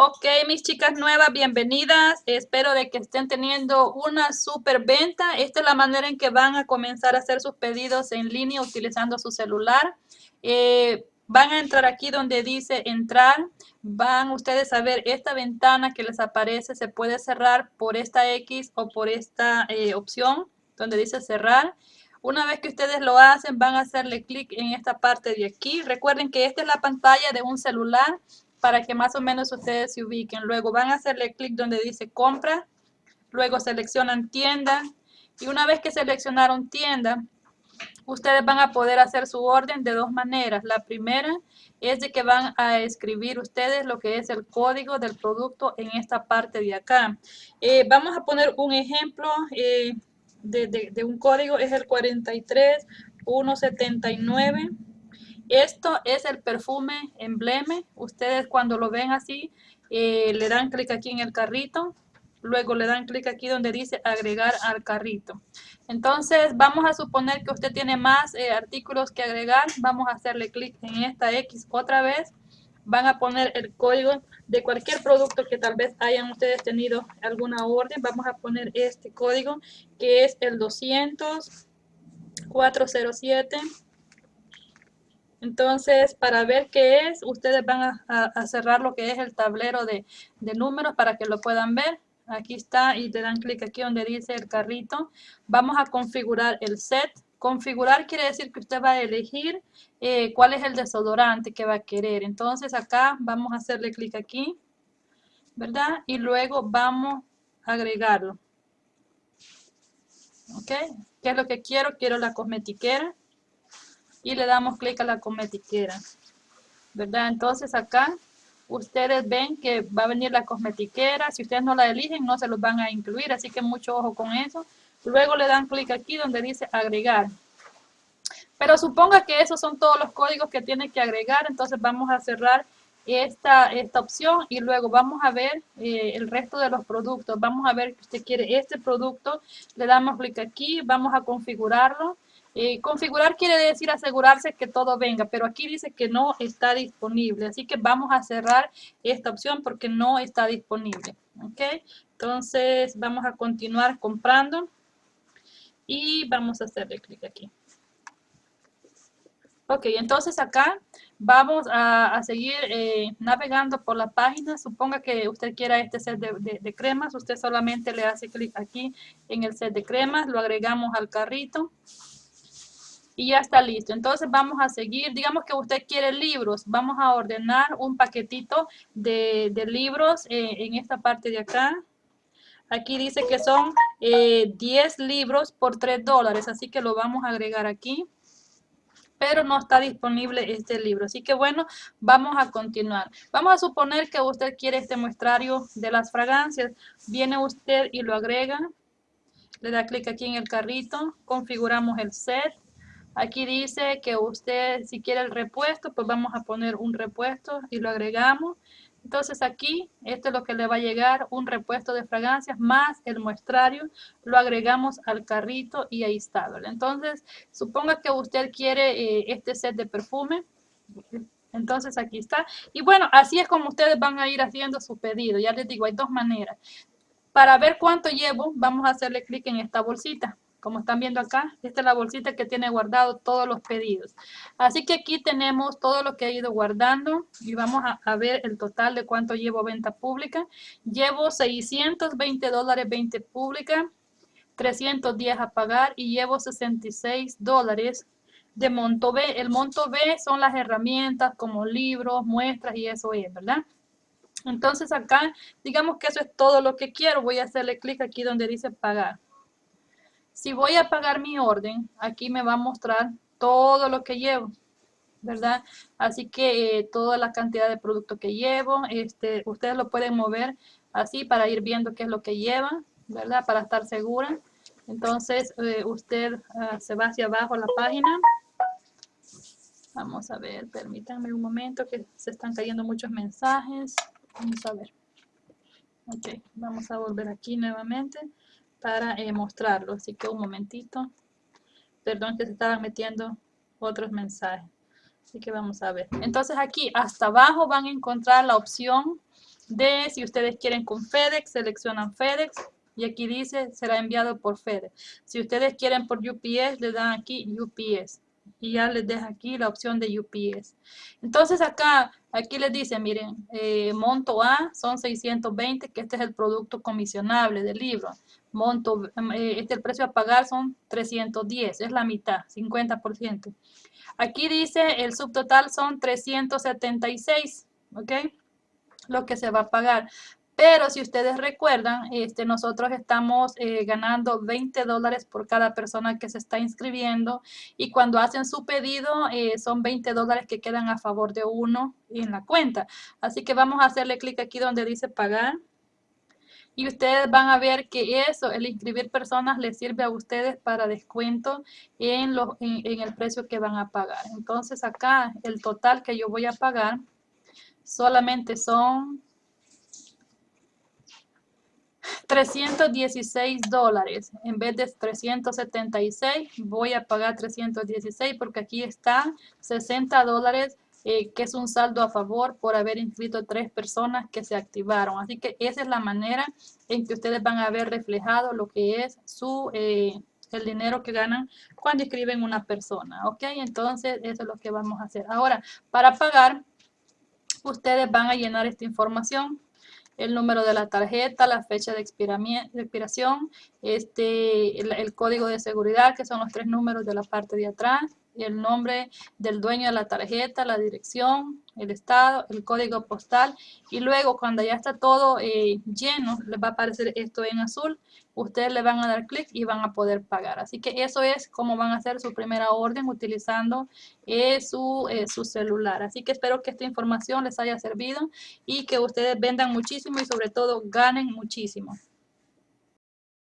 Ok, mis chicas nuevas, bienvenidas. Espero de que estén teniendo una super venta. Esta es la manera en que van a comenzar a hacer sus pedidos en línea utilizando su celular. Eh, van a entrar aquí donde dice entrar. Van ustedes a ver esta ventana que les aparece. Se puede cerrar por esta X o por esta eh, opción donde dice cerrar. Una vez que ustedes lo hacen, van a hacerle clic en esta parte de aquí. Recuerden que esta es la pantalla de un celular para que más o menos ustedes se ubiquen. Luego van a hacerle clic donde dice compra, luego seleccionan tienda y una vez que seleccionaron tienda, ustedes van a poder hacer su orden de dos maneras. La primera es de que van a escribir ustedes lo que es el código del producto en esta parte de acá. Eh, vamos a poner un ejemplo eh, de, de un código, es el 43179. Esto es el perfume embleme. Ustedes cuando lo ven así, eh, le dan clic aquí en el carrito. Luego le dan clic aquí donde dice agregar al carrito. Entonces vamos a suponer que usted tiene más eh, artículos que agregar. Vamos a hacerle clic en esta X otra vez. Van a poner el código de cualquier producto que tal vez hayan ustedes tenido alguna orden. Vamos a poner este código que es el 200 407 entonces, para ver qué es, ustedes van a, cerrar lo que es el tablero de, números para que lo puedan ver. Aquí está y le dan clic aquí donde dice el carrito. Vamos a configurar el set. Configurar quiere decir que usted va a elegir eh, cuál es el desodorante que va a querer. Entonces acá vamos a hacerle clic aquí, ¿verdad? Y luego vamos a agregarlo. ¿Ok? ¿Qué es lo que quiero? Quiero la cosmetiquera y le damos clic a la cosmetiquera. ¿Verdad? Entonces acá ustedes ven que va a venir la cosmetiquera. Si ustedes no la eligen, no se los van a incluir. Así que mucho ojo con eso. Luego le dan clic aquí donde dice agregar. Pero suponga que esos son todos los códigos que tiene que agregar. Entonces vamos a cerrar esta, esta opción y luego vamos a ver eh, el resto de los productos. Vamos a ver que usted quiere este producto. Le damos clic aquí. Vamos a configurarlo. Eh, configurar quiere decir asegurarse que todo venga, pero aquí dice que no está disponible. Así que vamos a cerrar esta opción porque no está disponible. ¿Ok? Entonces vamos a continuar comprando y vamos a hacerle clic aquí. Ok, entonces acá vamos a, seguir eh, navegando por la página. Suponga que usted quiera este set de, de cremas. Usted solamente le hace clic aquí en el set de cremas. Lo agregamos al carrito y ya está listo. Entonces vamos a seguir, digamos que usted quiere libros, vamos a ordenar un paquetito de, libros eh, en esta parte de acá. Aquí dice que son 10 eh, libros por 3 dólares, así que lo vamos a agregar aquí. Pero no está disponible este libro, así que bueno, vamos a continuar. Vamos a suponer que usted quiere este muestrario de las fragancias. Viene usted y lo agrega. Le da clic aquí en el carrito, configuramos el set Aquí dice que usted, si quiere el repuesto, pues vamos a poner un repuesto y lo agregamos. Entonces aquí, esto es lo que le va a llegar, un repuesto de fragancias más el muestrario, lo agregamos al carrito y ahí está. Entonces, suponga que usted quiere eh, este set de perfume, entonces aquí está. Y bueno, así es como ustedes van a ir haciendo su pedido. Ya les digo, hay dos maneras. Para ver cuánto llevo, vamos a hacerle clic en esta bolsita. Como están viendo acá, esta es la bolsita que tiene guardado todos los pedidos. Así que aquí tenemos todo lo que he ido guardando y vamos a, ver el total de cuánto llevo venta pública. Llevo 620 dólares 20 pública, 310 a pagar y llevo 66 dólares de monto B. El monto B son las herramientas como libros, muestras y eso es, ¿verdad? Entonces acá, digamos que eso es todo lo que quiero. Voy a hacerle clic aquí donde dice pagar. Si voy a pagar mi orden, aquí me va a mostrar todo lo que llevo, ¿verdad? Así que eh, toda la cantidad de producto que llevo, este, ustedes lo pueden mover así para ir viendo qué es lo que lleva, ¿verdad? Para estar segura. Entonces, eh, usted ah, se va hacia abajo la página. Vamos a ver, permítanme un momento que se están cayendo muchos mensajes. Vamos a ver. Ok, vamos a volver aquí nuevamente para eh, mostrarlo. Así que un momentito. Perdón que se estaban metiendo otros mensajes. Así que vamos a ver. Entonces aquí hasta abajo van a encontrar la opción de si ustedes quieren con FedEx, seleccionan FedEx y aquí dice será enviado por FedEx. Si ustedes quieren por UPS, le dan aquí UPS y ya les deja aquí la opción de UPS. Entonces acá, aquí les dice, miren, eh, monto A son 620, que este es el producto comisionable del libro. Monto, eh, este el precio a pagar son 310, es la mitad, 50%. Aquí dice el subtotal son 376, ¿ok? Lo que se va a pagar. Pero si ustedes recuerdan, este, nosotros estamos eh, ganando 20 dólares por cada persona que se está inscribiendo y cuando hacen su pedido eh, son 20 dólares que quedan a favor de uno en la cuenta. Así que vamos a hacerle clic aquí donde dice pagar. Y ustedes van a ver que eso, el inscribir personas, les sirve a ustedes para descuento en, en el precio que van a pagar. Entonces acá el total que yo voy a pagar solamente son 316 dólares. En vez de 376, voy a pagar 316 porque aquí está 60 dólares, eh, que es un saldo a favor por haber inscrito tres personas que se activaron. Así que esa es la manera en que ustedes van a ver reflejado lo que es su... Eh, el dinero que ganan cuando inscriben una persona, ¿ok? Entonces, eso es lo que vamos a hacer. Ahora, para pagar, ustedes van a llenar esta información el número de la tarjeta, la fecha de, expiración, este, el, código de seguridad, que son los tres números de la parte de atrás, el nombre del dueño de la tarjeta, la dirección, el estado, el código postal y luego cuando ya está todo eh, lleno, les va a aparecer esto en azul, ustedes le van a dar clic y van a poder pagar. Así que eso es como van a hacer su primera orden utilizando eh, su, eh, su celular. Así que espero que esta información les haya servido y que ustedes vendan muchísimo y sobre todo ganen muchísimo.